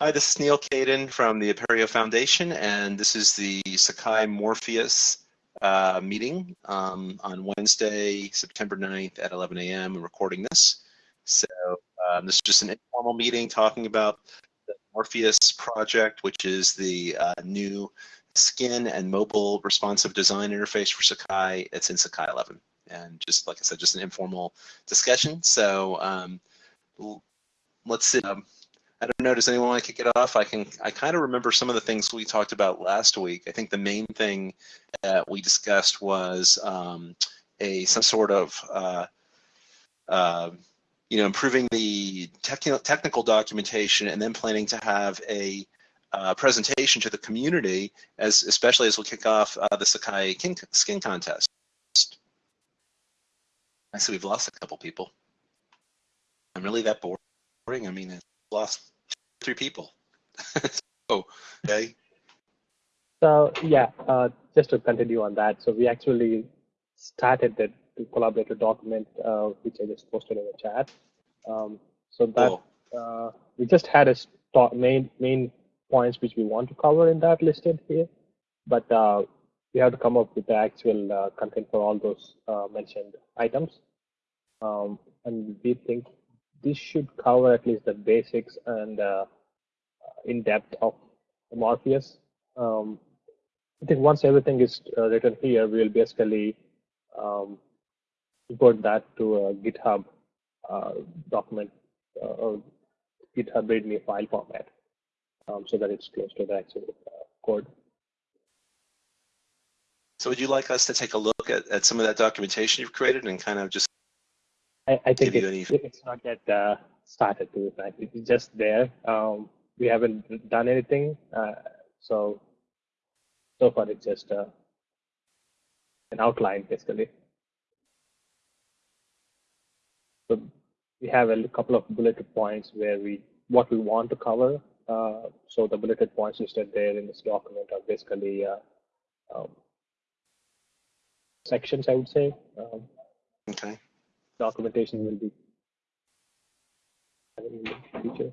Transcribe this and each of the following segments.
Hi, this is Neal Caidin from the Apereo Foundation, and this is the Sakai Morpheus uh, meeting um, on Wednesday, September 9th at 11 a.m. I'm recording this. So um, this is just an informal meeting talking about the Morpheus project, which is the uh, new skin and mobile responsive design interface for Sakai. It's in Sakai 11. And just like I said, just an informal discussion. So um, let's see. I don't know. Does anyone want to kick it off? I can. I kind of remember some of the things we talked about last week. I think the main thing that we discussed was um, a some sort of uh, uh, you know improving the technical technical documentation, and then planning to have a uh, presentation to the community, as especially as we kick off uh, the Sakai Skin Contest. I see we've lost a couple people. I'm really that boring. I mean lost three people. oh, okay. So yeah, uh, just to continue on that, so we actually started the, collaborator document, uh, which I just posted in the chat. Um, so that uh, we just had a main main points which we want to cover in that listed here, but uh, we have to come up with the actual uh, content for all those uh, mentioned items. Um, and we think this should cover at least the basics and uh, in depth of Morpheus. Um, I think once everything is uh, written here, we'll basically um, import that to a GitHub uh, document uh, or GitHub README file format um, so that it's close to the actual uh, code. So would you like us to take a look at, at some of that documentation you've created and kind of just I, I think it, any... it's not yet uh, started to be It's just there. Um, we haven't done anything. Uh, so so far it's just uh, an outline basically. So we have a couple of bulleted points where we what we want to cover. Uh, so the bulleted points listed there in this document are basically uh, um, sections, I would say. Um, okay documentation will be in the future.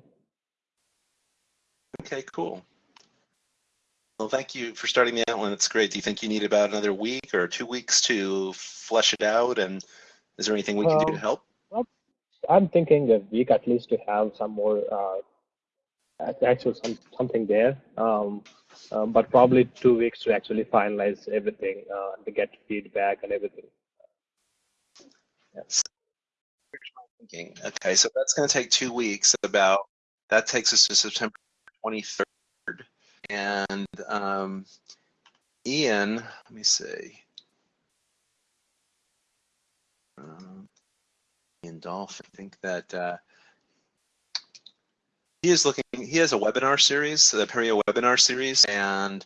Okay, cool. Well, thank you for starting the outline. It's great. Do you think you need about another week or two weeks to flesh it out? And is there anything we can do to um, help? Well, I'm thinking a week at least to have some more uh, actual some, something there. Um, um, but probably two weeks to actually finalize everything uh, to get feedback and everything. Yes thinking. Okay, so that's going to take two weeks. About that takes us to September 23rd, and um, Ian, let me see. Um, Ian Dolphin, I think that uh, he is looking. He has a webinar series, the Apereo webinar series, and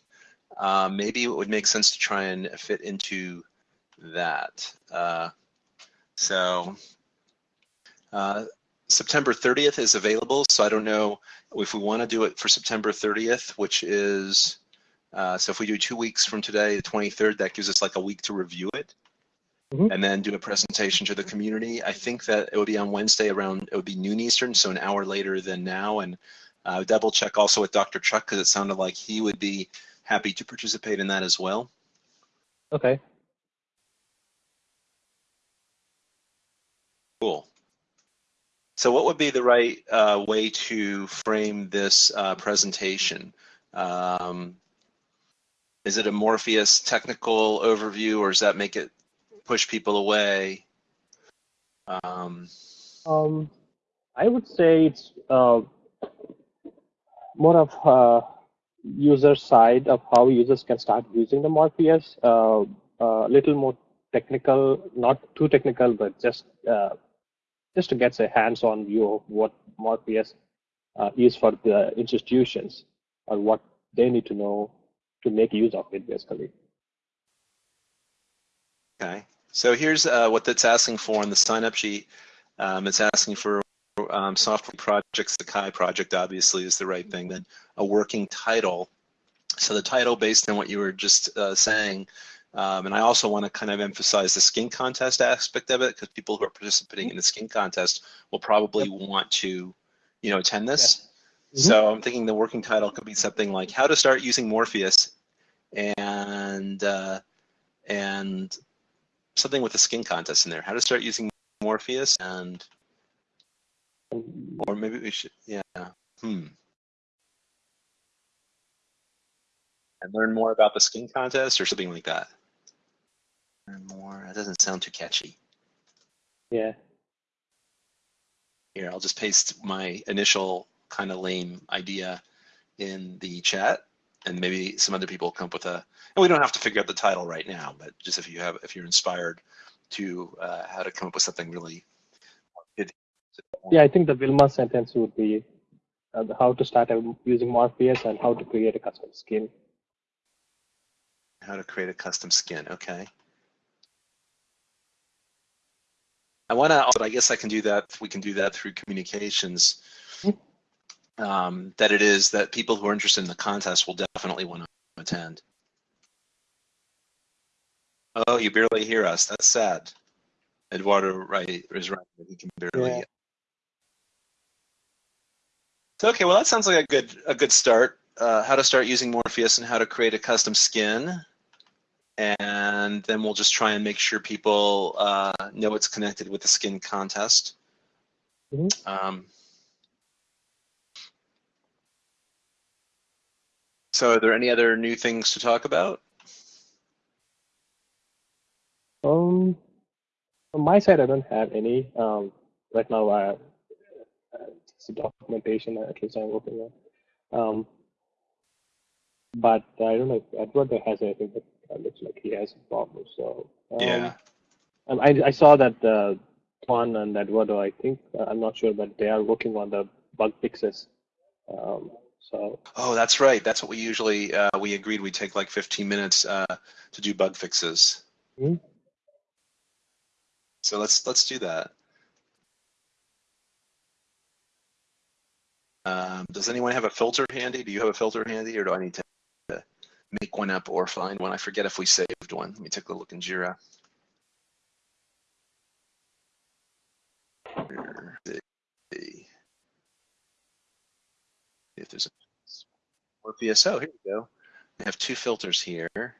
uh, maybe it would make sense to try and fit into that. Uh, so uh, September 30th is available, so I don't know if we want to do it for September 30th, which is, uh, so if we do two weeks from today, the 23rd, that gives us like a week to review it. Mm-hmm. And then do a presentation to the community. I think that it would be on Wednesday around, it would be noon Eastern, so an hour later than now. And uh, double check also with Dr. Chuck because it sounded like he would be happy to participate in that as well. Okay. Cool. So what would be the right uh, way to frame this uh, presentation? Um, is it a Morpheus technical overview or does that make it push people away? Um, um, I would say it's uh, more of a user side of how users can start using the Morpheus. Uh, a little more technical, not too technical, but just uh, just to get a hands-on view of what Morpheus uh, is for the institutions or what they need to know to make use of it, basically. Okay, so here's uh, what that's asking for on the sign-up sheet. Um, it's asking for um, software projects. Sakai project obviously is the right thing. Then a working title. So the title, based on what you were just uh, saying, um, and I also want to kind of emphasize the skin contest aspect of it because people who are participating in the skin contest will probably want to, you know, attend this. So I'm thinking the working title could be something like "How to Start Using Morpheus," and uh, and something with a skin contest in there. How to start using Morpheus, and or maybe we should, yeah, hmm. And learn more about the skin contest or something like that. More. That doesn't sound too catchy. Yeah. Here, I'll just paste my initial kind of lame idea in the chat and maybe some other people come up with a and we don't have to figure out the title right now but just if you have if you're inspired to uh, how to come up with something really good. yeah i think the wilma sentence would be uh, how to start using morpheus and how to create a custom skin how to create a custom skin okay i want to but i guess i can do that we can do that through communications um, that it is that people who are interested in the contest will definitely want to attend. Oh, you barely hear us. That's sad. Eduardo right is right. He can barely. Yeah. So, okay, well that sounds like a good a good start. Uh, how to start using Morpheus and how to create a custom skin, and then we'll just try and make sure people uh, know it's connected with the skin contest. Mm -hmm. um, So, are there any other new things to talk about? Um, on my side, I don't have any. Um, right now, I, uh, it's documentation at least I'm working on. Um, but I don't know if Edward has anything that looks like he has a problem. So um, yeah, I, I saw that uh, Juan and Eduardo, I think uh, I'm not sure, but they are working on the bug fixes. Um, so. Oh, that's right. That's what we usually uh, we agreed we'd take like 15 minutes uh, to do bug fixes. Mm-hmm. So let's let's do that. Um, does anyone have a filter handy? Do you have a filter handy, or do I need to make one up or find one? I forget if we saved one. Let me take a look in Jira. if there's a Morpheus. Oh, here we go. I have two filters here.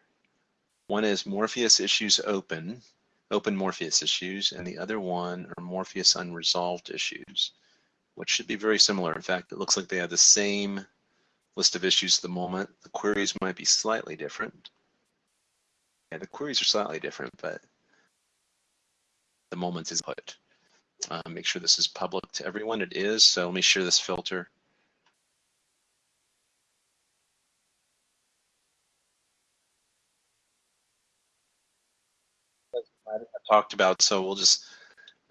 One is Morpheus issues open, open Morpheus issues, and the other one are Morpheus unresolved issues, which should be very similar. In fact, it looks like they have the same list of issues at the moment. The queries might be slightly different. Yeah, the queries are slightly different, but the moment is put. Uh, make sure this is public to everyone. It is, so let me share this filter. I talked about, so we'll just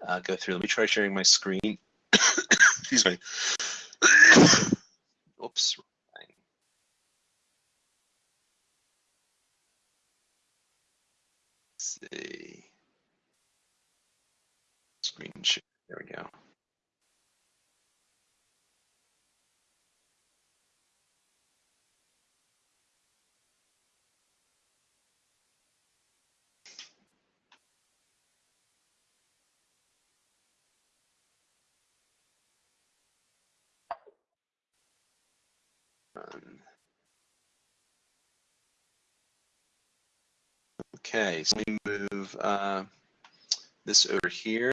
uh, go through. Let me try sharing my screen. Excuse me. Oops. See. Screen share. There we go. Okay, so we move uh, this over here.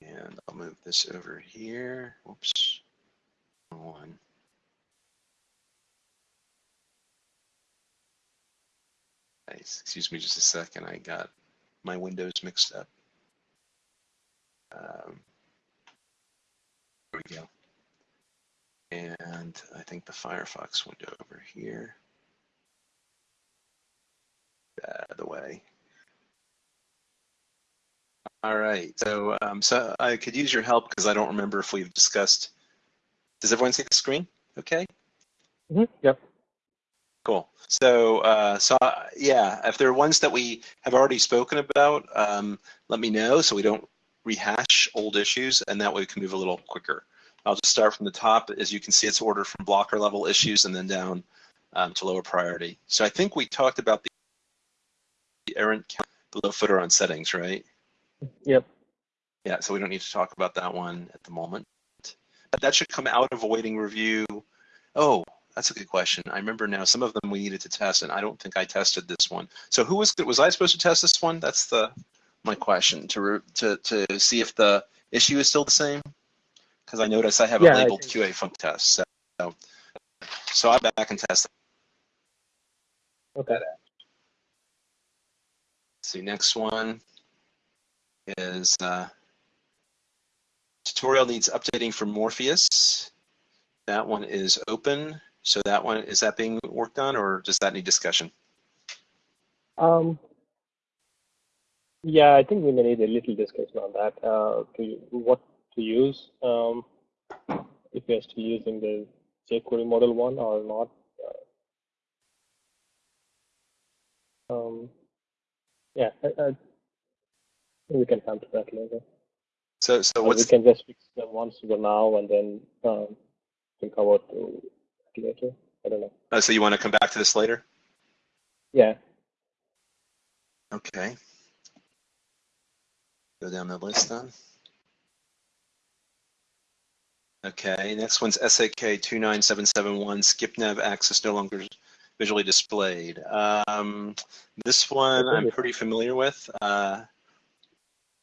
And I'll move this over here. Oops, one. Nice. Excuse me just a second. I got my windows mixed up. Um, there we go. And I think the Firefox window over here. Out of the way. All right, so um, so I could use your help because I don't remember if we've discussed. Does everyone see the screen? Okay. Mm -hmm. Yep. Cool. So, uh, so uh, yeah, if there are ones that we have already spoken about, um, let me know so we don't rehash old issues, and that way we can move a little quicker. I'll just start from the top. As you can see, it's ordered from blocker level issues and then down um, to lower priority. So I think we talked about the errant count below footer on settings, right? Yep. Yeah, so we don't need to talk about that one at the moment. But that should come out of awaiting review. Oh, that's a good question. I remember now some of them we needed to test, and I don't think I tested this one. So who was was I supposed to test this one? That's the my question to to to see if the issue is still the same. Because I notice I have Yeah, a I labeled QA funk test. So so I'm back and test. Okay. See, next one is uh, tutorial needs updating for Morpheus. That one is open. So that one, is that being worked on or does that need discussion? Um, yeah, I think we may need a little discussion on that. Uh, to what to use, um, if we are still using the jQuery model one or not. Uh, um, yeah, I, I, we can come to that later. So, so Or what's we can just fix them once for now and then um, cover to later. I don't know. uh, so you want to come back to this later? Yeah. Okay. Go down the list then. Okay, next one's SAK 29771, skip nav access no longer visually displayed. Um, this one I'm pretty familiar with. Uh,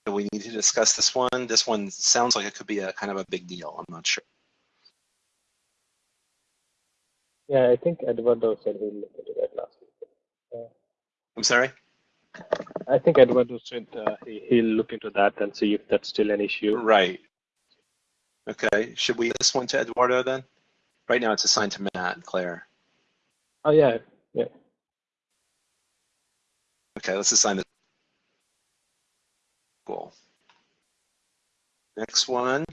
we need to discuss this one? This one sounds like it could be a kind of a big deal. I'm not sure. Yeah, I think Eduardo said he'll look into that last week. I'm sorry? I think Eduardo said uh, he, he'll look into that and see if that's still an issue. Right. Okay, should we this one to Eduardo then? Right now it's assigned to Matt and Claire. Oh yeah, yeah. Okay, let's assign it. Cool. Next one.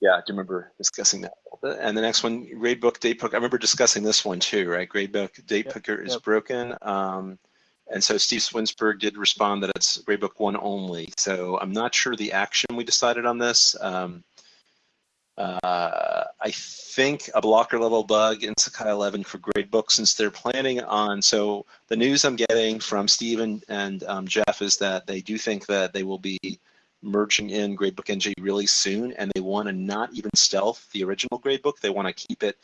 Yeah, I do remember discussing that a little bit. And the next one, gradebook date book. I remember discussing this one too, right? Gradebook date Yep, picker is yep. broken. Um, and so Steve Swinsburg did respond that it's gradebook one only. So I'm not sure the action we decided on this. Um, uh, I think a blocker level bug in Sakai 11 for gradebook since they're planning on. So the news I'm getting from Steve and, and um, Jeff is that they do think that they will be merging in Gradebook NG really soon, and they want to not even stealth the original Gradebook. They want to keep it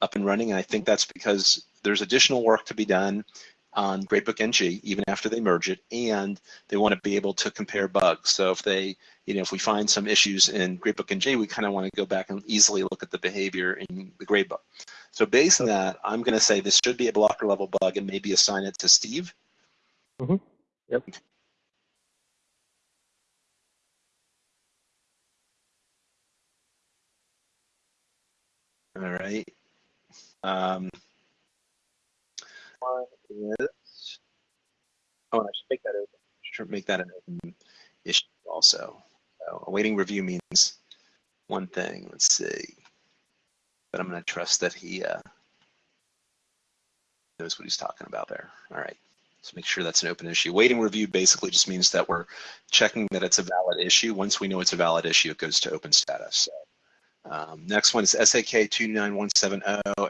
up and running, and I think that's because there's additional work to be done on Gradebook NG even after they merge it, and they want to be able to compare bugs. So if they, you know, if we find some issues in Gradebook NG, we kind of want to go back and easily look at the behavior in the Gradebook. So based on that, I'm going to say this should be a blocker level bug and maybe assign it to Steve. Yep. All right. Um, one is, oh, I should make that open. Make that an open issue also. So awaiting review means one thing. Let's see. But I'm going to trust that he uh, knows what he's talking about there. All right. So make sure that's an open issue. Waiting review basically just means that we're checking that it's a valid issue. Once we know it's a valid issue, it goes to open status. So um, next one is SAK 29170.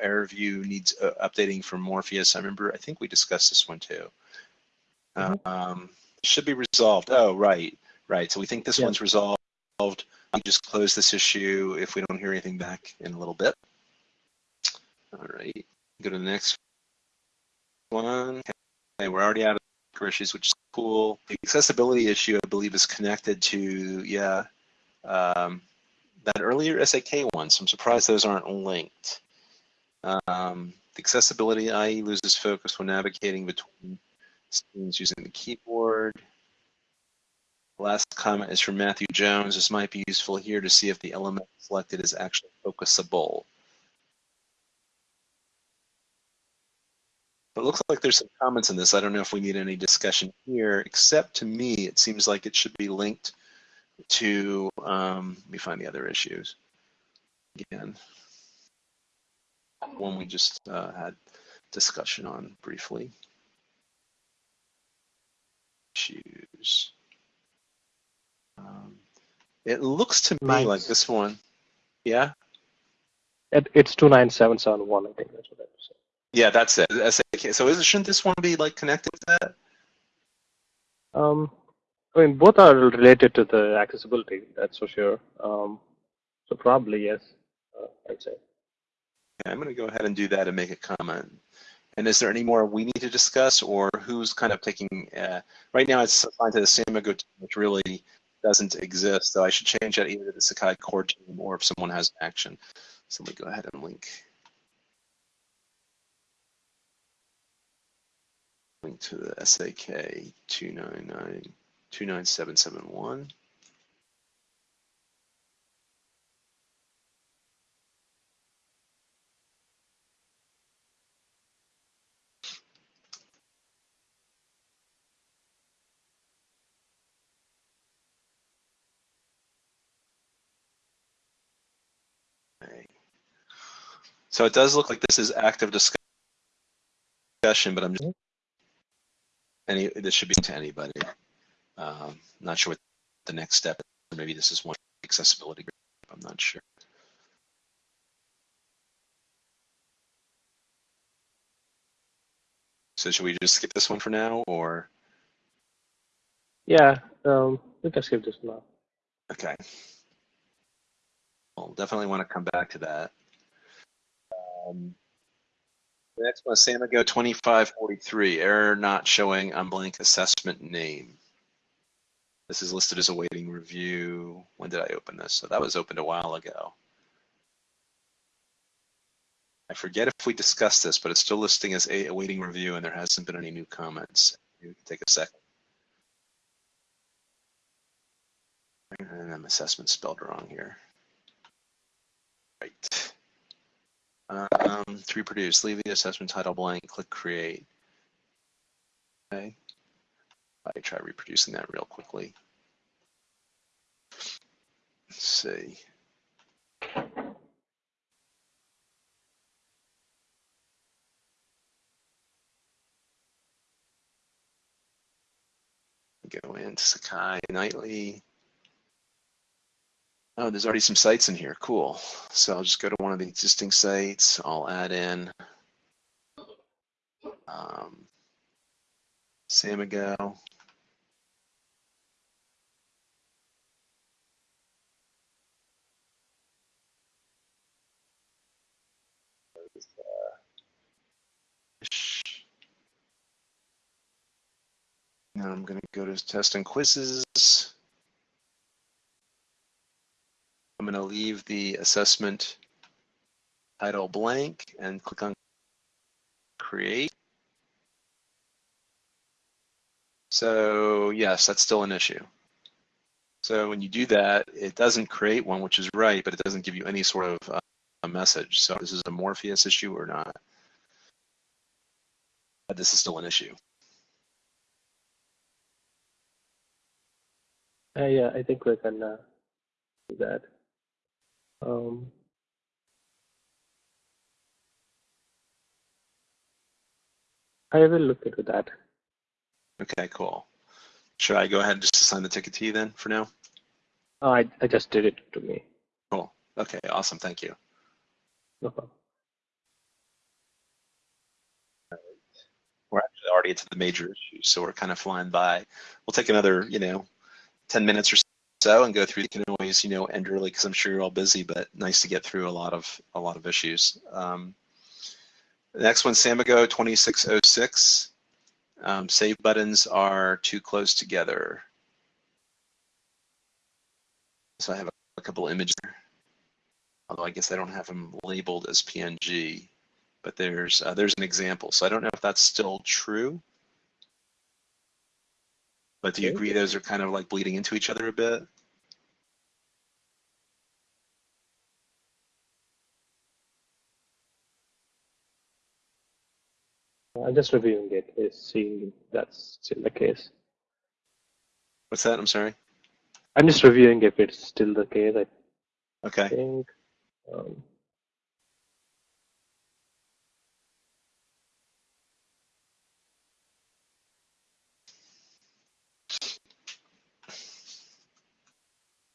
Error view needs uh, updating for Morpheus. I remember, I think we discussed this one too. Mhm. Um, should be resolved. Oh, right, right. So we think this Yeah. one's resolved. We just close this issue if we don't hear anything back in a little bit. All right, go to the next one. Okay, we're already out of issues, which is cool. The accessibility issue, I believe, is connected to, yeah, um, that earlier SAK one, so I'm surprised those aren't linked. Um, the accessibility IE loses focus when navigating between screens using the keyboard. Last comment is from Matthew Jones. This might be useful here to see if the element selected is actually focusable. But it looks like there's some comments in this. I don't know if we need any discussion here, except to me, it seems like it should be linked to, um, let me find the other issues again. One we just uh, had discussion on briefly. Issues. Um, it looks to me like this one. Yeah, It, it's two nine seven seven one. I think that's what I said. yeah, that's it. SAK. So is, shouldn't this one be like connected to that? Um, I mean, both are related to the accessibility. That's for sure. Um, So probably yes, uh, I'd say. Okay, I'm going to go ahead and do that and make a comment. And is there any more we need to discuss, or who's kind of taking? Uh, right now, it's assigned to the Samigo team, which really doesn't exist. So I should change that either to the Sakai core team or if someone has action. So let me go ahead and link. Link to the SAK 299 29771. So it does look like this is active discussion, but I'm just any this should be to anybody. Um, not sure what the next step is. Maybe this is one accessibility group. I'm not sure. So should we just skip this one for now, or? Yeah, um, we can skip this now. Okay. We'll definitely want to come back to that. Um, the next one is Samigo 2543, error not showing on blank assessment name. This is listed as awaiting review. When did I open this? So that was opened a while ago. I forget if we discussed this, but it's still listing as a awaiting review and there hasn't been any new comments. You can take a second. And assessment spelled wrong here. Right. Um, to reproduce, leave the assessment title blank, click create. Okay. I try reproducing that real quickly. Let's see. Go into Sakai Nightly. Oh, there's already some sites in here. Cool. So I'll just go to one of the existing sites. I'll add in um, Samigo. Now I'm going to go to test and quizzes. I'm going to leave the assessment title blank and click on create. So yes, that's still an issue. So when you do that, it doesn't create one, which is right, but it doesn't give you any sort of uh, a message. So this is a Morpheus issue or not. But this is still an issue. Uh, yeah, I think we can uh, do that. Um, I will look into that. Okay, cool. Should I go ahead and just assign the ticket to you then for now? Oh, I, I just did it to me. Cool. Okay, awesome. Thank you. No problem. We're actually already into the major issues, so we're kind of flying by. We'll take another, you know, 10 minutes or so and go through. You can always, you know, end early because I'm sure you're all busy, but nice to get through a lot of a lot of issues. Um, the next one, Samigo 2606. Um, save buttons are too close together. So I have a couple images, although I guess I don't have them labeled as PNG, but there's uh, there's an example. So I don't know if that's still true. But do you agree those are kind of like bleeding into each other a bit? I'm just reviewing it, is seeing that's still the case. What's that? I'm sorry. I'm just reviewing if it's still the case. I Okay. think. Um,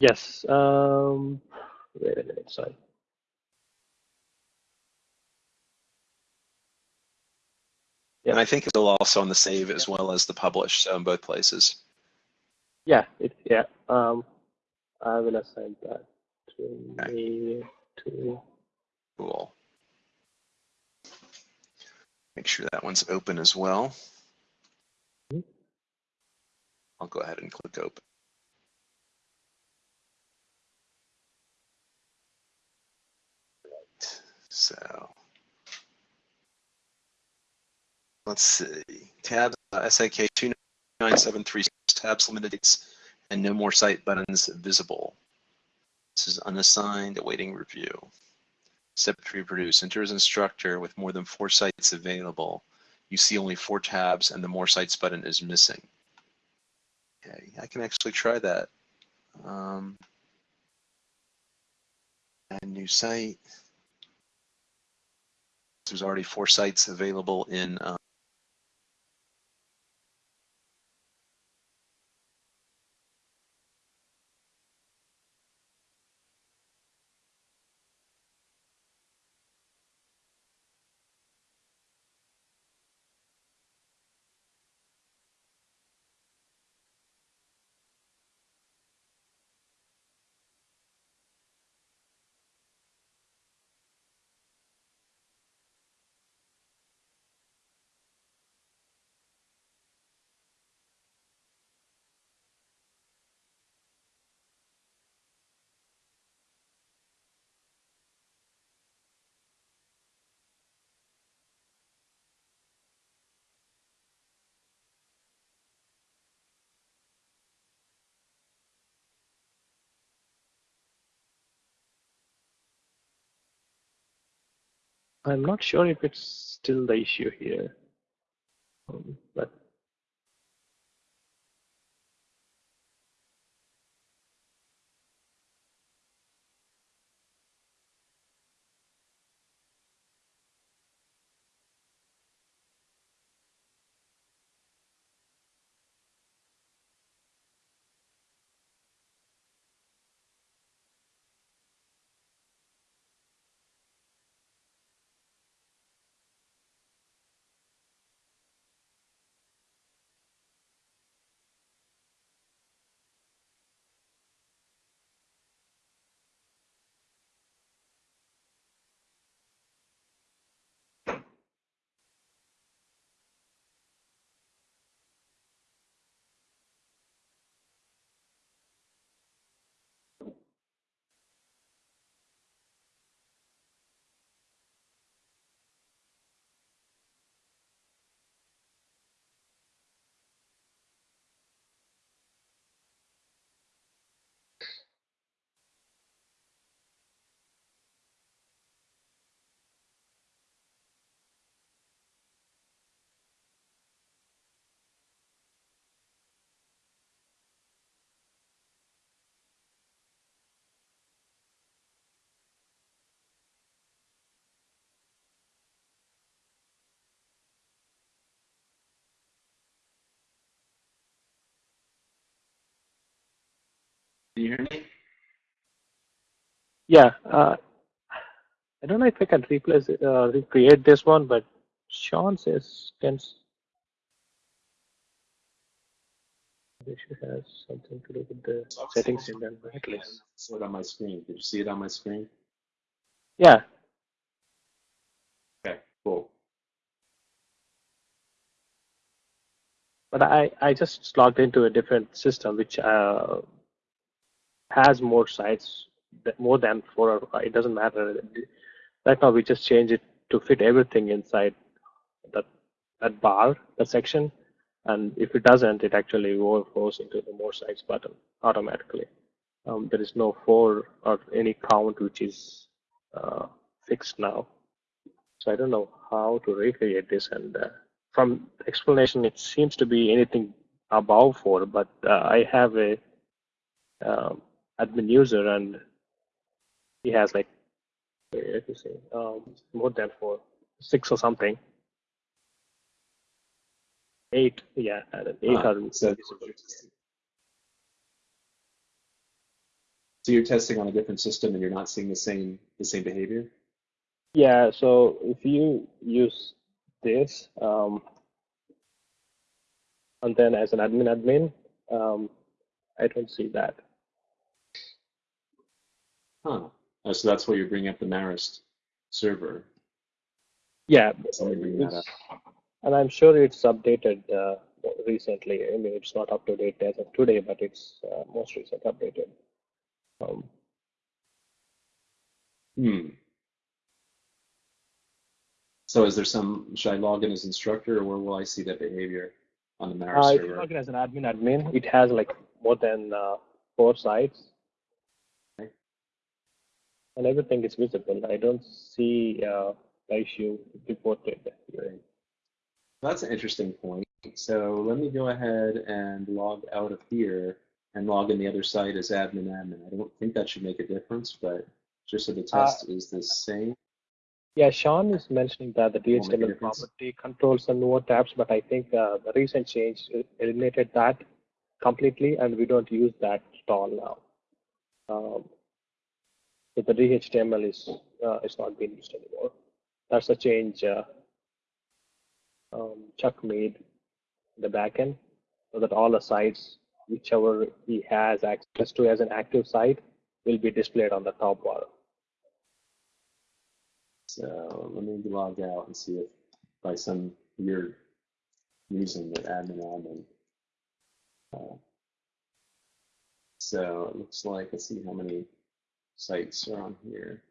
yes. Um, wait a minute. Sorry. Yeah. And I think it'll also on the save as well as the publish, so in both places. Yeah. It, yeah. Um, I will assign that to me to Cool. Make sure that one's open as well. Mhm. I'll go ahead and click open. So let's see. Tabs uh, SIK 2973 tabs limited dates and no more site buttons visible. This is unassigned awaiting review. Step to reproduce. Enter as instructor with more than four sites available. You see only four tabs and the more sites button is missing. Okay, I can actually try that. Um, add new site. There's already four sites available in uh, I'm not sure if it's still the issue here, um, but Can you hear me? yeah, uh, I don't know if I can replace it, uh, recreate this one, but Sean says can the issue has something to do with the settings in the saw it on my screen. Did you see it on my screen? Yeah, Okay, cool. but I, I just logged into a different system which uh, has more sites, more than four or five. It doesn't matter. Right now, we just change it to fit everything inside that that bar, that section. And if it doesn't, it actually overflows into the more sites button automatically. Um, there is no four or any count which is uh, fixed now. So I don't know how to recreate this. And uh, from explanation, it seems to be anything above four, but uh, I have a um, admin user and he has like, let me see, um, more than four, six or something. Eight, yeah, eight Ah, so, so you're testing on a different system and you're not seeing the same the same behavior? Yeah, so if you use this, um, and then as an admin admin, um, I don't see that. Huh. Oh, so that's why you're bringing up the Marist server. Yeah, Somebody bring that it's- and I'm sure it's updated uh, recently. I mean, it's not up to date as of today, but it's uh, most recent updated. Um, Hmm. So is there some, should I log in as instructor or where will I see that behavior on the Marist uh, if you log in as an admin, admin, it has like more than uh, four sites. And everything is visible. I don't see uh, the issue reported. here. That's an interesting point. So let me go ahead and log out of here and log in the other site as admin admin. I don't think that should make a difference, but just so the Uh, test is the same. Yeah, Sean is mentioning that the Won't make a DHTML property controls the newer tabs, but I think uh, the recent change eliminated that completely, and we don't use that at all now. Um, so the DHTML is uh, is not being used anymore. That's a change uh, um, Chuck made in the backend, so that all the sites, whichever he has access to as an active site, will be displayed on the top bar. So let me log out and see if by some weird reason that admin admin. Uh, so it looks like, let's see how many sites are on here.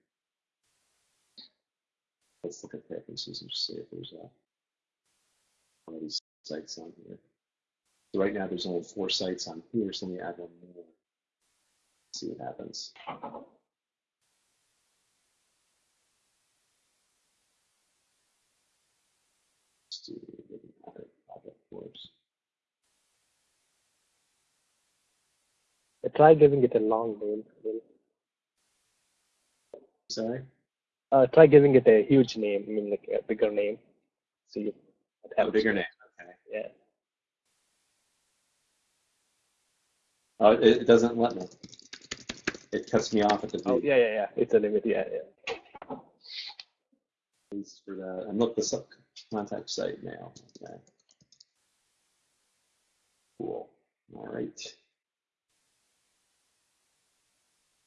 Let's look at preferences and see if there's a one of these sites on here. So right now there's only four sites on here, so let me add one more. See what happens. Course. Try giving it a long name. Sorry? Uh, try giving it a huge name, I mean like a bigger name. See if it A bigger name, okay. Yeah. Oh, it, it doesn't let me. It cuts me off at the Oh yeah, yeah, yeah. It's a limit. Yeah, yeah. Please for that. And look this up. Contact site now. Okay. Cool. All right.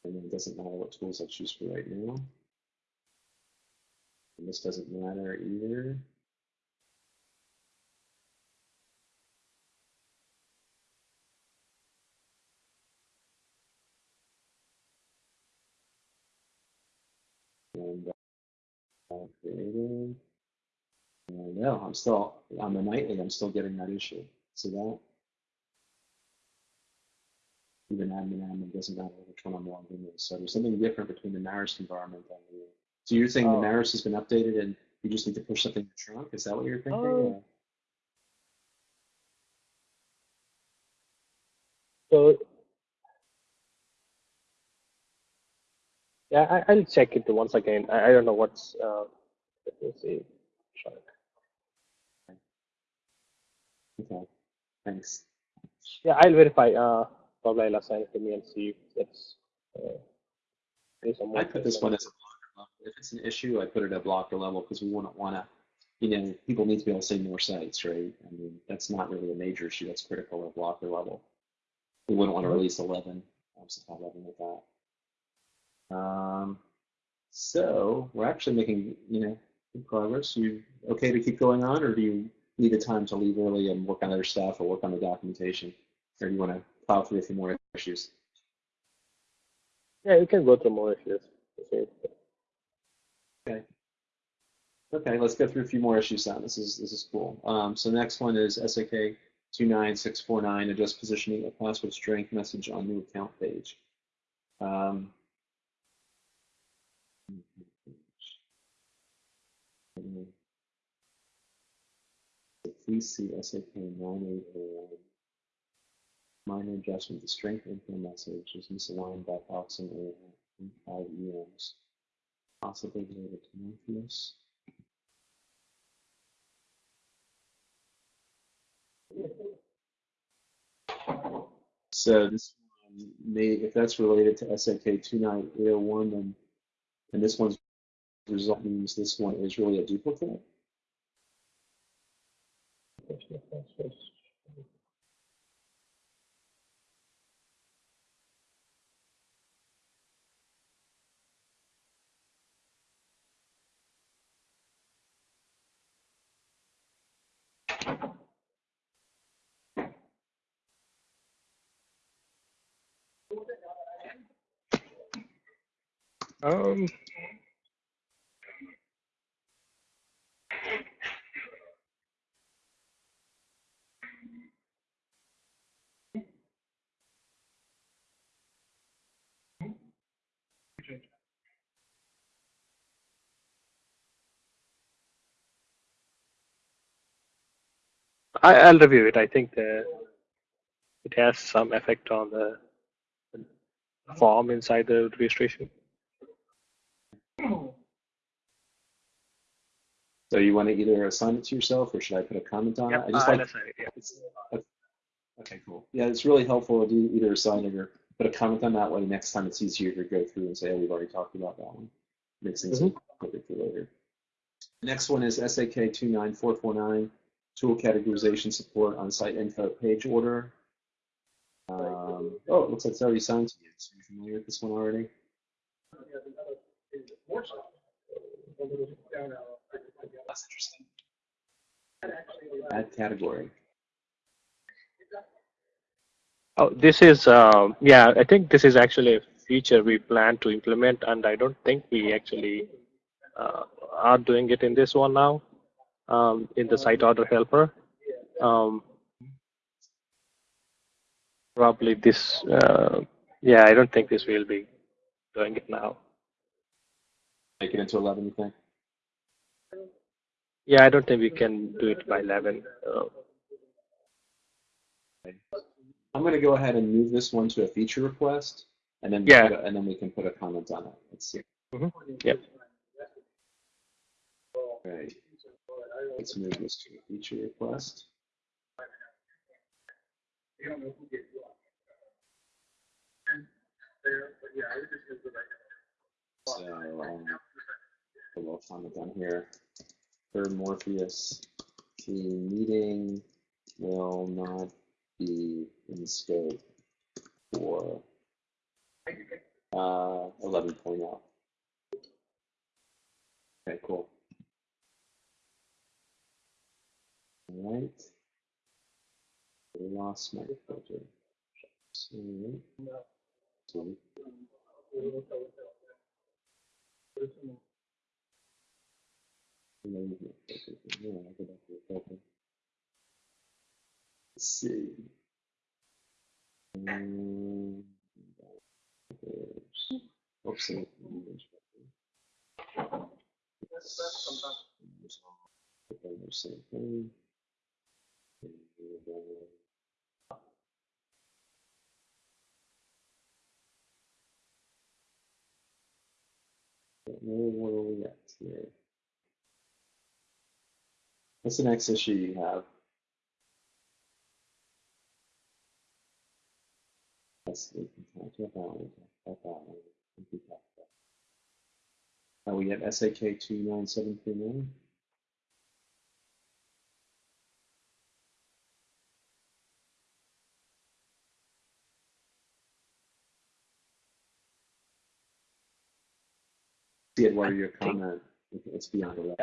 And then it doesn't matter what tools I choose for right now. And this doesn't matter either. And uh, no, I'm still on the nightly. I'm still getting that issue. See that? Even admin admin doesn't matter which one I'm logged in with. So there's something different between the Marist environment and the. So you're saying Oh. the Marist has been updated and you just need to push something in the trunk? Is that what you're thinking? Oh. So yeah, I, I'll check it once again. I, I don't know what's. Uh, let me see. Sure. Okay. Thanks. Yeah, I'll verify. Uh, probably I'll assign it to me and see if that's. Uh, I put this one as a blocker level. If it's an issue, I put it at blocker level because we wouldn't want to, you know, people need to be able to say more sites, right? I mean, that's not really a major issue. That's critical at blocker level. We wouldn't want to release 11, obviously not 11 with that. Um, so we're actually making, you know, good progress. You okay to keep going on, or do you need the time to leave early and work on other stuff or work on the documentation, or do you want to plow through a few more issues? Yeah, you can go through more issues. Okay. Okay. Okay, let's go through a few more issues then. This is this is cool. Um, so next one is SAK 29649, adjust positioning of password strength message on new account page. Um, please see SAK 9801. Minor adjustment to strength info message is misaligned by approximately 5 EMs possibly related to Morpheus. So this one may, if that's related to SAK 29801, then and this one's result means this one is really a duplicate. Um, I, I'll review it. I think it has some effect on the form inside the registration. So you want to either assign it to yourself or should I put a comment on it? I just I'll like, it, yeah. it's, okay, cool. Yeah, it's really helpful to either assign it or put a comment on that way. Next time it's easier to go through and say, oh, we've already talked about that one. Makes things Mhm. quicker for later. Next one is SAK 29449, tool categorization support on site info page order. Um, oh, it looks like it's already signed to you. So you're familiar with this one already? That's interesting. Add category. Oh, this is, uh, yeah, I think this is actually a feature we plan to implement, and I don't think we actually uh, are doing it in this one now, um, in the site order helper. Um, probably this, uh, yeah, I don't think this will be doing it now. Make it into 11, you think? Yeah, I don't think we can do it by 11. Uh, I'm going to go ahead and move this one to a feature request, and then Yeah. a- and then we can put a comment on it. Let's see. Yep. Okay. Let's move this to a feature request. So um, a little comment on here. Third Morpheus, the meeting will not be in scope for uh, 11.0. Okay, cool. All right. I lost my filter. So, so Not. Yeah. Let's see. Um. Oops, where we at here. What's the next issue you have? Yes, we can talk about that one. We have SAK 29739. See it, what are your comment? It's beyond 11.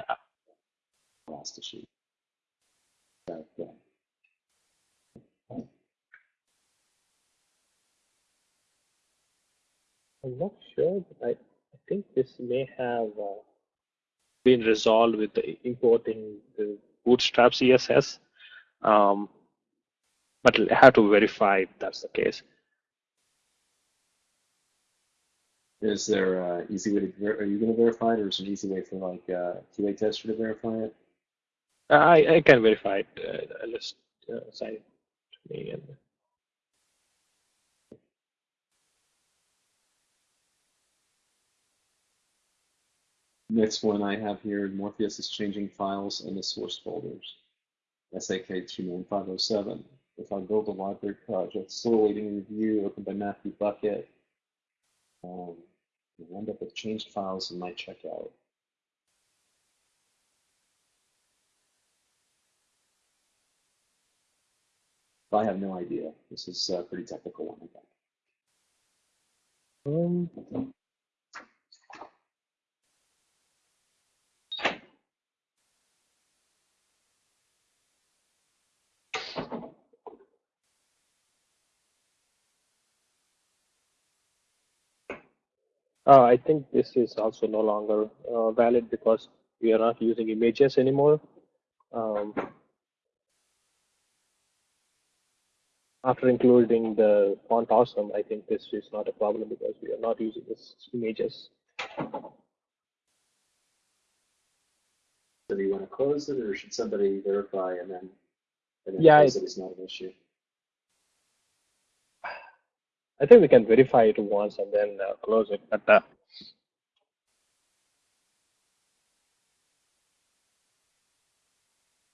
I'm not sure, but I, I think this may have uh, been resolved with the importing the Bootstrap CSS, um, but I have to verify if that's the case. Is there an easy way to, are you going to verify it, or is there an easy way for like uh, QA tester to verify it? I, I can verify it. Uh, I'll just uh, sign it to me. And, Next one I have here, Morpheus is changing files in the source folders. SAK 29507. If I build a library project, still awaiting review, opened by Matthew Buckett. Um, we'll end up with changed files in my checkout. I have no idea. This is a pretty technical one, I think. Um, uh, I think this is also no longer uh, valid because we are not using images anymore. Um, after including the font awesome, I think this is not a problem because we are not using this images. So do you want to close it, or should somebody verify and then, and then Yeah, close it- it? It's not an issue. I think we can verify it once and then uh, close it. But uh,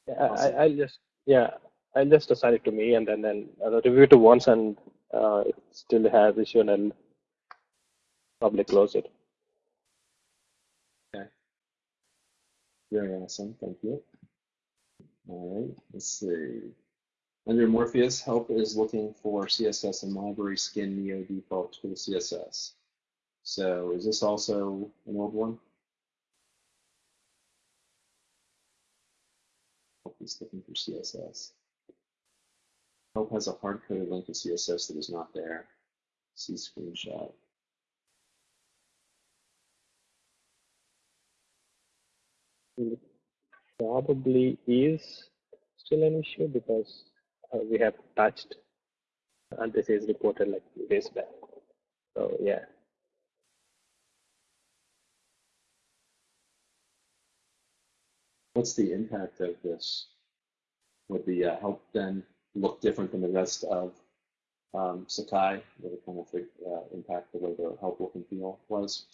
yeah, Awesome. I- I'll just yeah, I'll just assign it to me and then then I'll review it once and uh, it still has issue and I'll probably close it. Okay. Very awesome. Thank you. All right. Let's see. Under Morpheus, help is looking for CSS and library skin neo default to the CSS. So is this also an old one? Help is looking for CSS. Help has a hard-coded link to CSS that is not there. See screenshot. It probably is still an issue because uh, we have touched and this is reported like days back. So yeah. What's the impact of this? Would the uh, help then look different than the rest of um, Sakai? It kind of uh, impact the way the help look and feel was?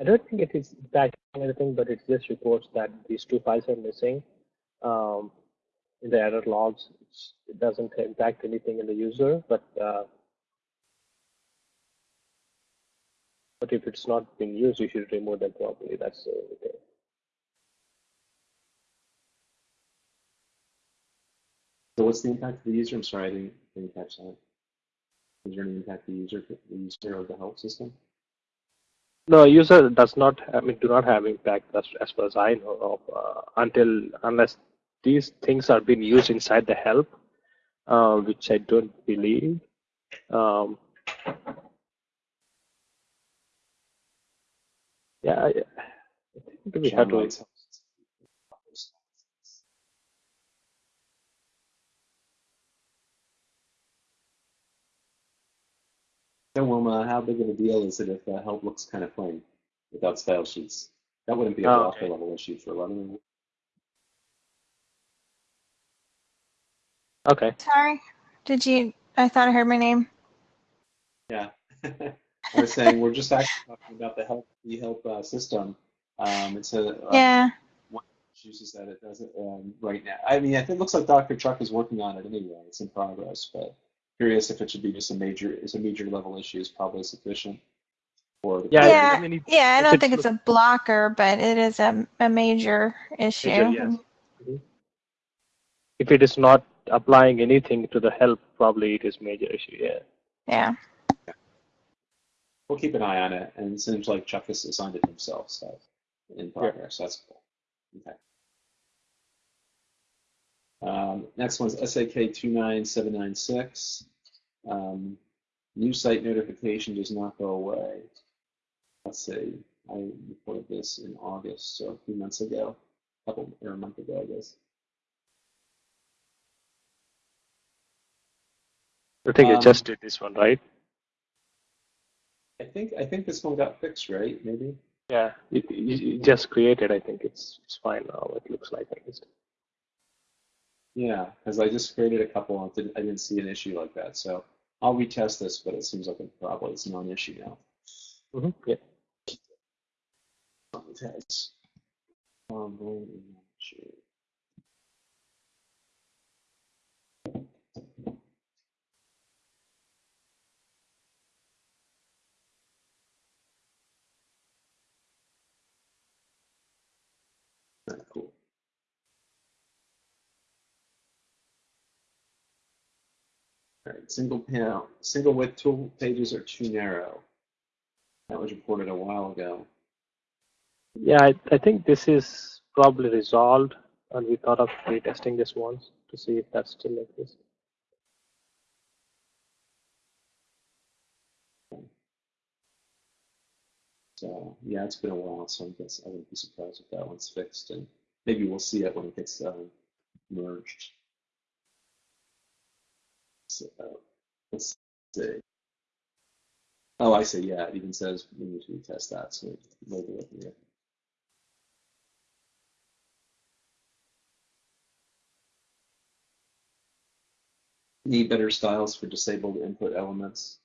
I don't think it is impacting anything, but it just reports that these two files are missing um, in the error logs. It doesn't impact anything in the user, but uh, but if it's not being used, you should remove them properly. That's the only thing. So what's the impact to the user? I'm sorry, I didn't, didn't catch that. Is there any impact to the user, the user of the help system? No, user does not. I mean, do not have impact as, as far as I know of uh, until unless these things are being used inside the help, uh, which I don't believe. Um, yeah, I, I think we have to. White's help system. So Wilma, how big of a deal is it if the help looks kind of plain without style sheets? That wouldn't be a Oh, blocker okay. level issue for Lebanon. Okay. Sorry. Did you? I thought I heard my name. Yeah. I was saying we're just actually talking about the help the help uh, system. Um, it's a uh, Yeah. one of the issues is that it doesn't um, right now. I mean, it looks like Dr. Chuck is working on it anyway. It's in progress, but curious if it should be just a major is a major level issue is probably sufficient. For the Yeah, I- Yeah, I mean, if- Yeah, I don't it's think it's a blocker, but it is a, a major issue. major, yes. Mm-hmm. if it is not applying anything to the help, probably it is major issue. Yeah. Yeah. We'll keep an eye on it, and it seems like Chuck has assigned it himself, so in progress. That's cool. Okay. Um, next one's SAK 29796. Um, new site notification does not go away. Let's see. I reported this in August, so a few months ago, a couple or a month ago, I guess. I think you Um, just did this one, right? I think I think this one got fixed, right? Maybe. Yeah. You, you, you just created. I think it's it's fine now. It looks like at least. Yeah, because I just created a couple. and didn't- I didn't see an issue like that, so I'll retest this, but it seems like it probably it's a non-issue now. hmm Yeah. tags. Um, right, single panel, single width tool pages are too narrow. That was reported a while ago. Yeah, I, I think this is probably resolved, and we thought of retesting this once to see if that's still exists. this. So yeah, it's been a while, so I guess I wouldn't be surprised if that one's fixed, and maybe we'll see it when it gets uh, merged. So, let's see. Oh, I see. Yeah, it even says we need to retest that, so it here. Need better styles for disabled input elements.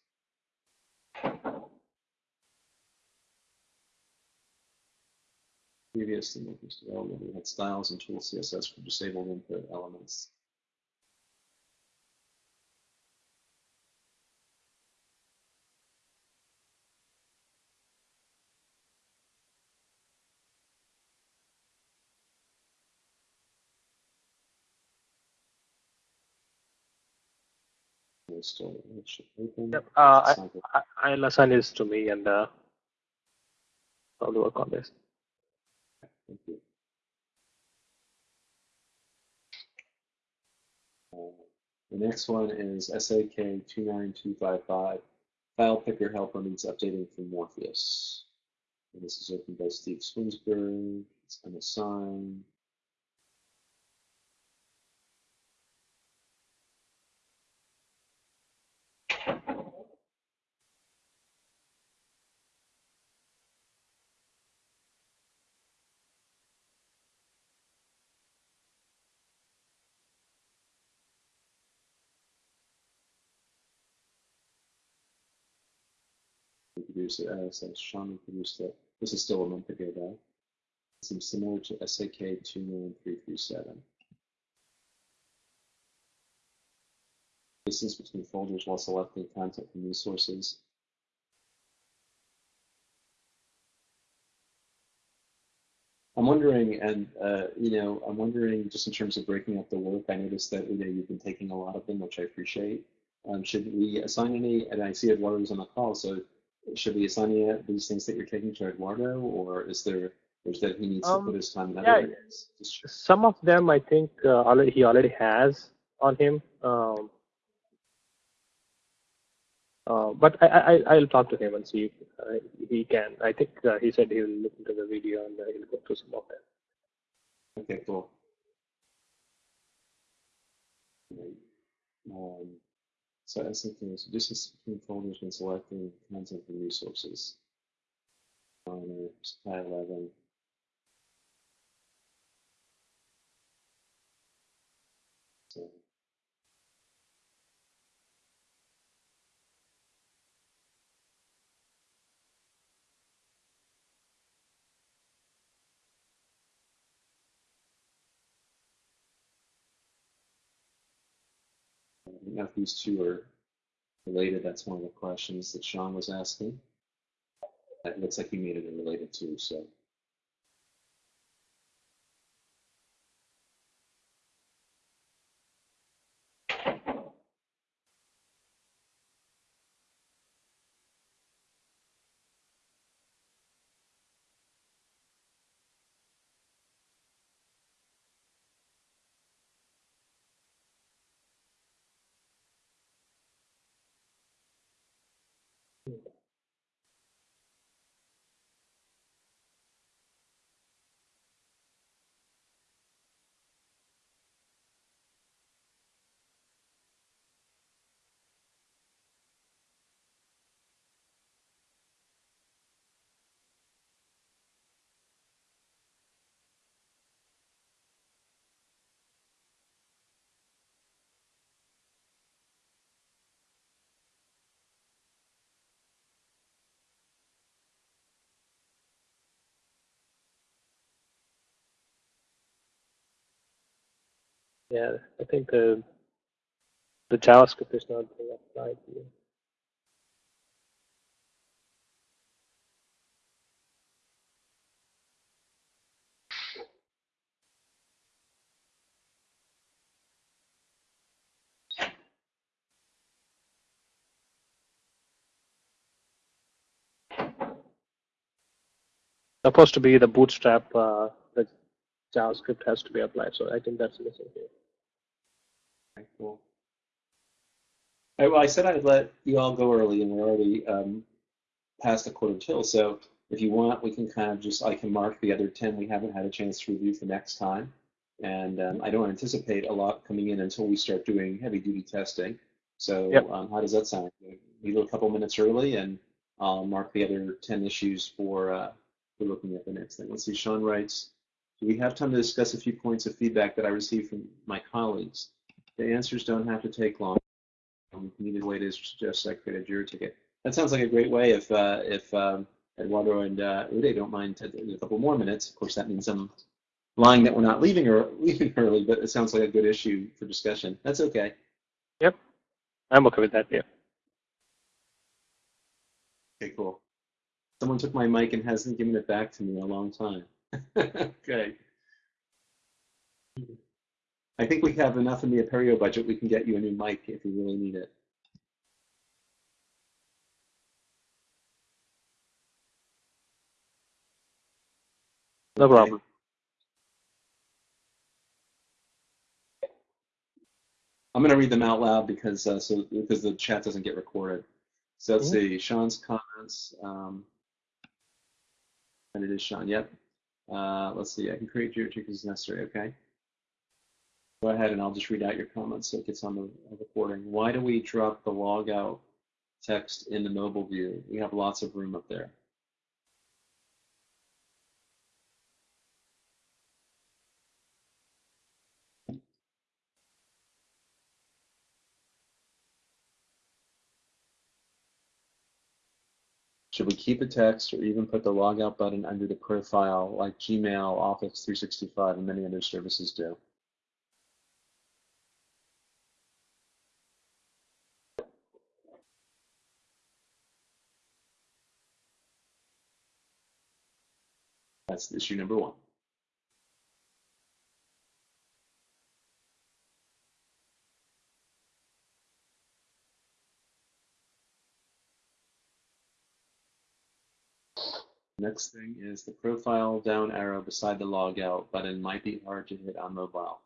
Previous in Linux development, we had styles and tool CSS for disabled input elements. It should open. Yep, uh, good. I, I'll assign this to me and uh, I'll work on this. Thank you. Uh, The next one is SAK 29255. File picker helper needs updating for Morpheus. And this is opened by Steve Swinsburg. It's unassigned. We produced it, uh, so produced it. This is still a month ago though. It seems similar to SAK 29337. Distance between folders while selecting content from resources. I'm wondering, and uh, you know, I'm wondering just in terms of breaking up the work. I noticed that you know you've been taking a lot of them, which I appreciate. Um, should we assign any? And I see Eduardo's on the call, so should we assign these things that you're taking to Eduardo, or is there is that he needs to Um, put his time in other yeah, areas? Some of them I think uh, already he already has on him. Um, uh, but I, I I- I'll talk to him and see if uh, he can. I think uh, he said he'll look into the video and uh, he'll go through some of them. Okay, cool. Great. Um, so as thinking, so distance between folders when selecting content and resources. On supply 11. So, I know if these two are related. That's one of the questions that Sean was asking. It looks like he made it related too, so. Yeah, I think the the JavaScript is not being applied here. Supposed to be the bootstrap, uh, the JavaScript has to be applied. So I think that's missing here. Okay, cool. All right, well, I said I'd let you all go early, and we're already um, past the quarter till. So if you want, we can kind of just, I can mark the other 10 we haven't had a chance to review for next time. And um, I don't anticipate a lot coming in until we start doing heavy duty testing. So Yep. um, how does that sound? Leave it a couple minutes early and I'll mark the other 10 issues for, uh, for looking at the next thing. Let's see, Sean writes, do we have time to discuss a few points of feedback that I received from my colleagues? The answers don't have to take long. Um, needed way to suggest I create a Jira ticket. That sounds like a great way if uh, if um, Eduardo and uh, Uday don't mind a couple more minutes. Of course, that means I'm lying that we're not leaving or leaving early, but it sounds like a good issue for discussion. That's okay. Yep, I'm okay with that. Yeah. Okay, cool. Someone took my mic and hasn't given it back to me in a long time. okay. I think we have enough in the Apereo budget. We can get you a new mic if you really need it. No problem. I'm going to read them out loud because uh, so because the chat doesn't get recorded. So let's Mhm. see Sean's comments. Um, and it is Sean. Yep. Uh, let's see. I can create Jira tickets as necessary. Okay. Go ahead and I'll just read out your comments so it gets on the recording. Why do we drop the logout text in the mobile view? We have lots of room up there. Should we keep the text or even put the logout button under the profile like Gmail, Office 365, and many other services do? That's issue number one. Next thing is the profile down arrow beside the logout button might be hard to hit on mobile.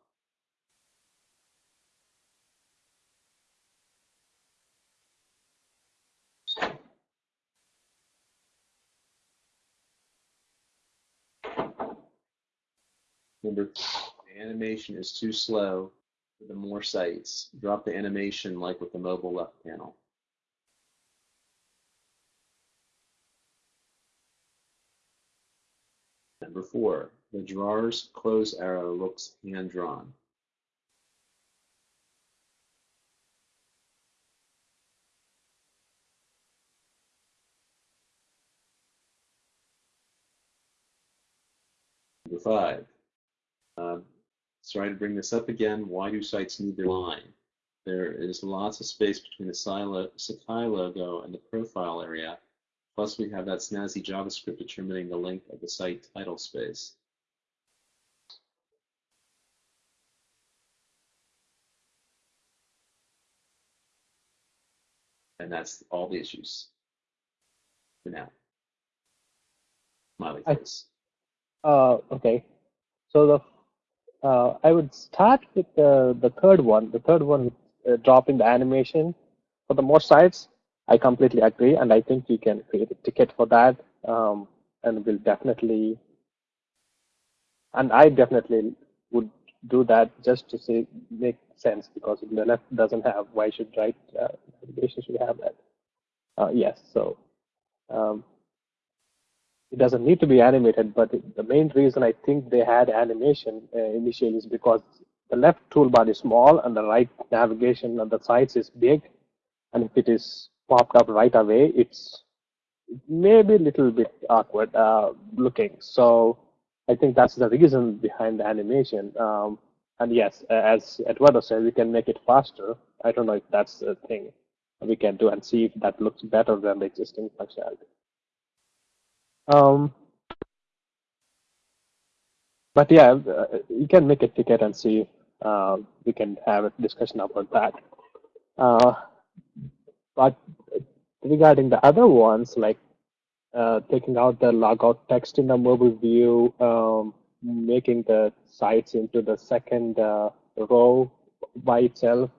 Number two, the animation is too slow for the more sites. Drop the animation like with the mobile left panel. Number four, the drawer's close arrow looks hand-drawn. Number five, uh, sorry to bring this up again, why do sites need their line? There is lots of space between the Sakai logo and the profile area, plus we have that snazzy JavaScript determining the length of the site title space. And that's all the issues for now. Smiley face. Uh, okay. So the uh, I would start with the third one. The third one, uh, dropping the animation for the more sites. I completely agree, and I think you can create a ticket for that. Um, and we'll definitely, and I definitely would do that just to make sense because if the left doesn't have, why should right uh, navigation should have that? Uh, yes. So. Um, it doesn't need to be animated, but the main reason I think they had animation uh, initially is because the left toolbar is small and the right navigation on the sides is big. And if it is popped up right away, it's maybe a little bit awkward uh, looking. So I think that's the reason behind the animation. Um, and yes, as Eduardo said, we can make it faster. I don't know if that's the thing we can do and see if that looks better than the existing functionality. Um, but yeah, uh, you can make a ticket and see. Uh, we can have a discussion about that. Uh, but regarding the other ones, like uh, taking out the logout text in the mobile view, um, making the sites into the second uh, row by itself,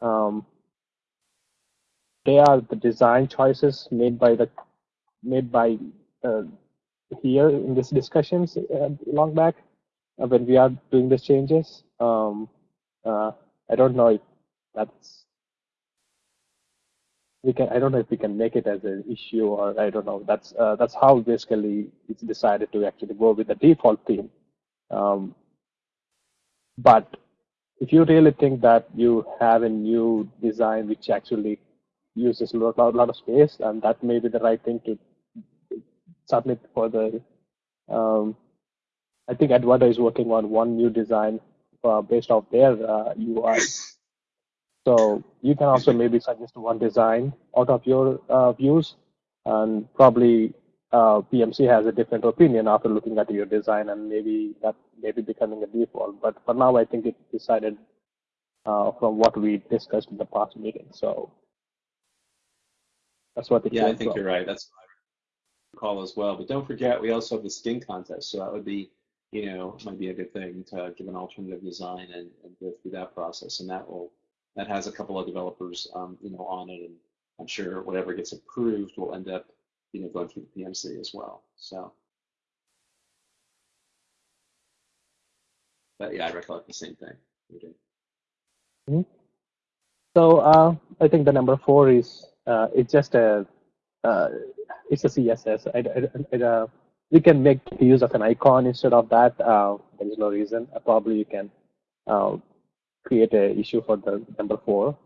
um, they are the design choices made by the made by here in these discussions uh, long back uh, when we are doing these changes. Um, uh, I don't know if that's we can. I don't know if we can make it as an issue or I don't know. That's uh, that's how basically it's decided to actually go with the default theme. Um, but if you really think that you have a new design which actually uses a lot, lot of space, and that may be the right thing to submit for the. Um, I think Eduardo is working on one new design uh, based off their uh, UI. So you can also maybe suggest one design out of your uh, views, and probably uh, PMC has a different opinion after looking at your design, and maybe that maybe becoming a default. But for now, I think it's decided uh, from what we discussed in the past meeting. So that's what it Yeah, I think from. you're right. That's recall as well. But don't forget, we also have the skin contest, so that would be, you know, might be a good thing to give an alternative design and, and go through that process, and that will that has a couple of developers, um, you know, on it, and I'm sure whatever gets approved will end up, you know, going through the PMC as well. So, but yeah, I recollect the same thing. We did. So uh, I think the number four is uh, it's just a uh, it's a CSS. Uh, we can make use of an icon instead of that. Uh, there is no reason. Uh, probably you can uh, create a issue for the number four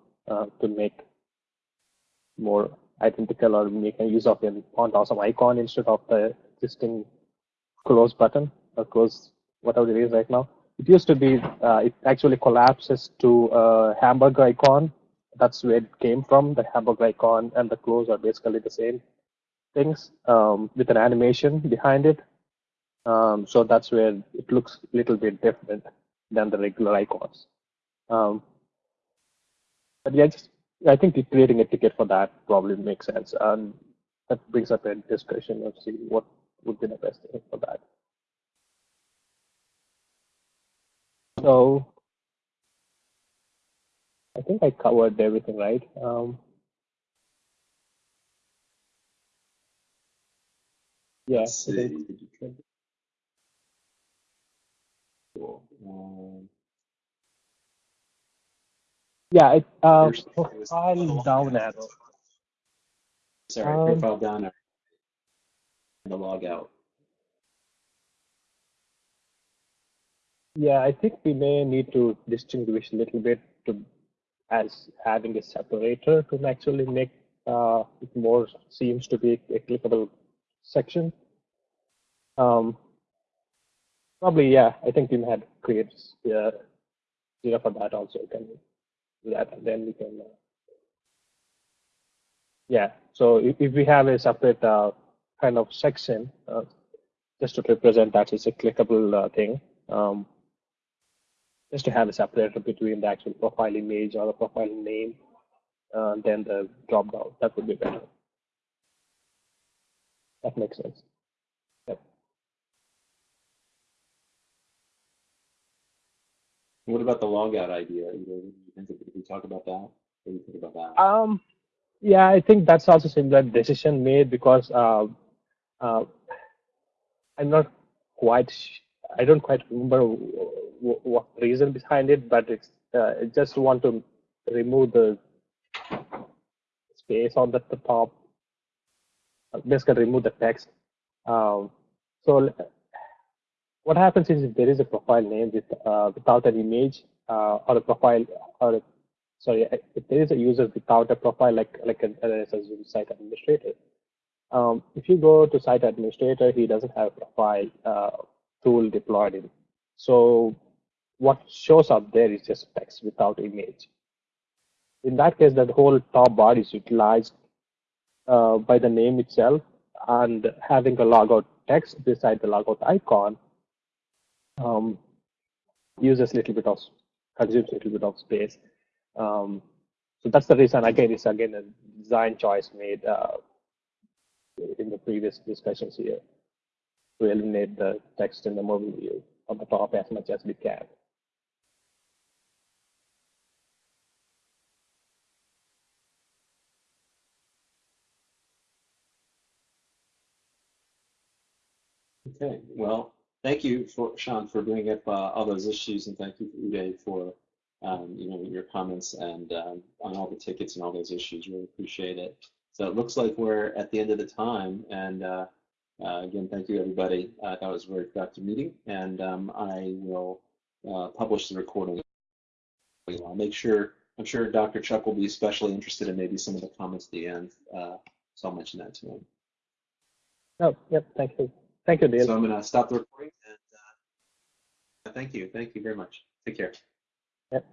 to make more identical or make a use of an font awesome icon instead of the existing close button or close whatever it is right now. It used to be uh, it actually collapses to a hamburger icon. That's where it came from. The hamburger icon and the close are basically the same things um, with an animation behind it. Um, so that's where it looks a little bit different than the regular icons. Um, but yeah, just, I think creating a ticket for that probably makes sense. And that brings up a discussion of see what would be the best thing for that. So I think I covered everything, right? Um, yeah, Let's I see. think- Cool. Um, yeah. It, uh, Yours- it profile down arrow. Sorry, Um, profile down. The log out. Yeah, I think we may need to distinguish a little bit to as having a separator to actually make uh, it more seems to be a clickable section. Um, probably, yeah. I think we had create uh, data for that also. Can do that, and then we can. Uh, yeah. So if, if we have a separate uh, kind of section, uh, just to represent that it's a clickable uh, thing. Um, just to have a separator between the actual profile image or the profile name, uh, then the drop down. That would be better. That makes sense. Yep. What about the logout idea? You know, we talk about that? What do you think about that? Um, yeah, I think that's also similar decision made because uh, uh, I'm not quite. sh- I don't quite remember what reason behind it, but it's uh, just want to remove the space on the, the top. uh, Basically, remove the text. Um, so what happens is if there is a profile name with uh, without an image uh, or a profile or a sorry, if there is a user without a profile, like like an as a site administrator, um, if you go to site administrator, he doesn't have a profile uh, tool deployed in. So what shows up there is just text without image. In that case, that whole top bar is utilized uh, by the name itself, and having a logout text beside the logout icon um, uses a little bit of consumes a little bit of space. Um, so that's the reason. Again, it's again a design choice made uh, in the previous discussions here to eliminate the text in the mobile view on the top as much as we can. Okay, well, thank you for Sean for bringing up uh, all those issues, and thank you Uday for um, you know your comments and um, on all the tickets and all those issues. Really appreciate it. So it looks like we're at the end of the time, and uh, uh, again, thank you everybody. I thought was a very productive meeting, and um, I will uh, publish the recording. I'll make sure. I'm sure Dr. Chuck will be especially interested in maybe some of the comments at the end, uh, so I'll mention that to him. Oh, yep. Thank you. Thank you, Dale. So I'm going to stop the recording and uh, thank you. Thank you very much. Take care. Yep.